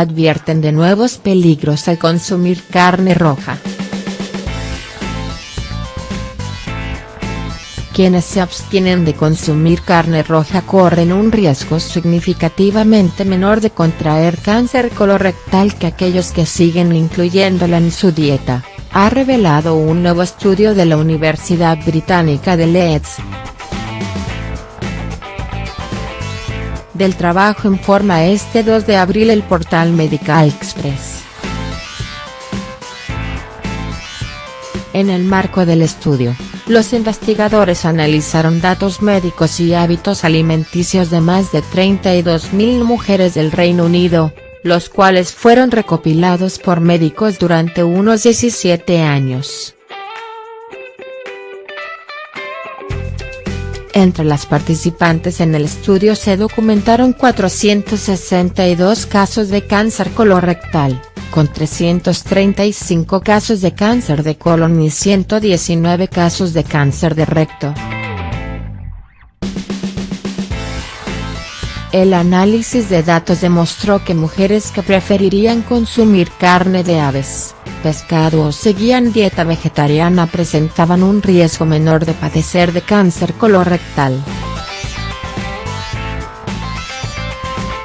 advierten de nuevos peligros al consumir carne roja. Quienes se abstienen de consumir carne roja corren un riesgo significativamente menor de contraer cáncer colorectal que aquellos que siguen incluyéndola en su dieta, ha revelado un nuevo estudio de la Universidad Británica de Leeds. Del trabajo informa este 2 de abril el portal Medical Express. En el marco del estudio, los investigadores analizaron datos médicos y hábitos alimenticios de más de 32.000 mujeres del Reino Unido, los cuales fueron recopilados por médicos durante unos 17 años. Entre las participantes en el estudio se documentaron 462 casos de cáncer colorectal, con 335 casos de cáncer de colon y 119 casos de cáncer de recto. El análisis de datos demostró que mujeres que preferirían consumir carne de aves, pescado o seguían dieta vegetariana presentaban un riesgo menor de padecer de cáncer colorectal.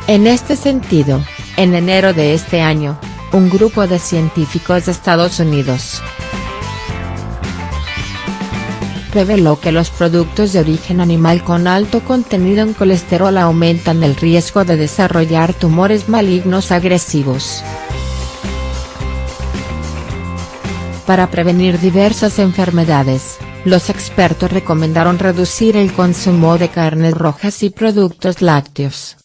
En este sentido, en enero de este año, un grupo de científicos de Estados Unidos reveló que los productos de origen animal con alto contenido en colesterol aumentan el riesgo de desarrollar tumores malignos agresivos. Para prevenir diversas enfermedades, los expertos recomendaron reducir el consumo de carnes rojas y productos lácteos.